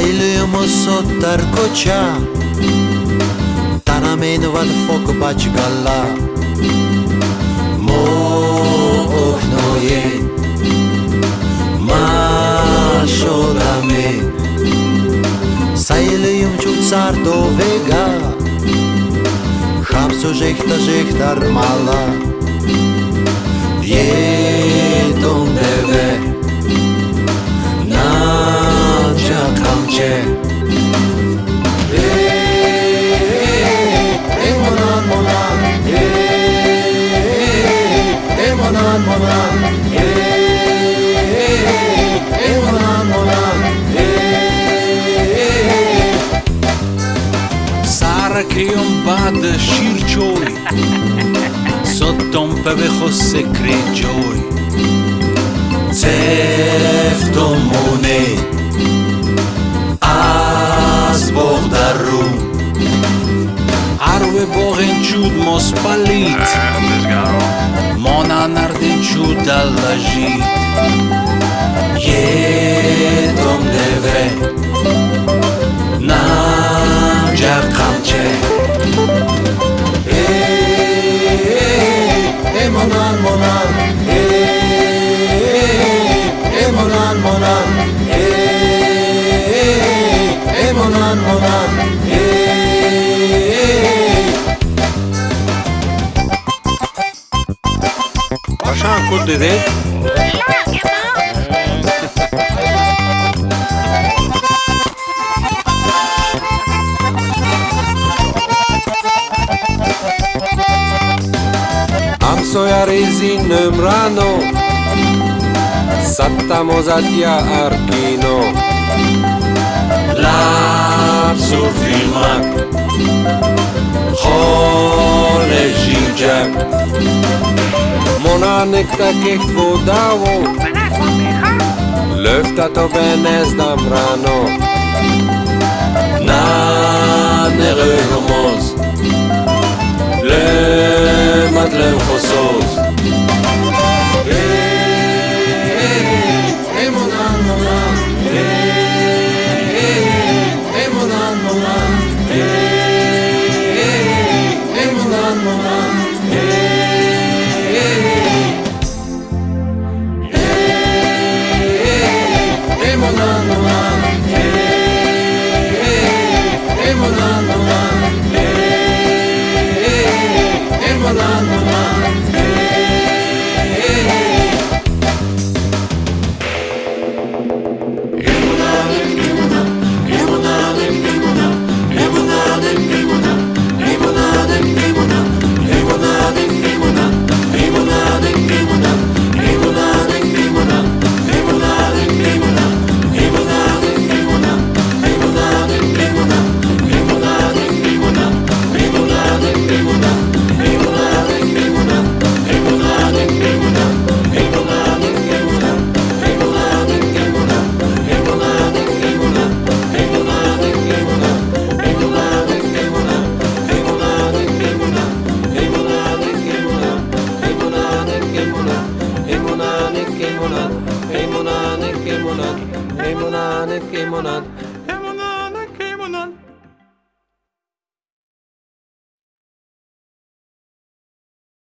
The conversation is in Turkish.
Aylıyorum o sottar koça Tana meyni vad fok baç galla Mo oknoye Maşolame Sayılıyorum çok zar do vega Hamsu jehta jehtar mala Yetom deve un pad circioi Sotto un peveco se crejoi Ceftomone از بغدر رو عرب باغن چود ماس پلیت مانا نردن چود دلجی یه دوم دوه Emonan monan Başan kod dedi. Amsoja rezinem rano Sattamo zatia arkino time. Mona nek takih budavov, lefta to be ne znam rano. 깨어나는 게모난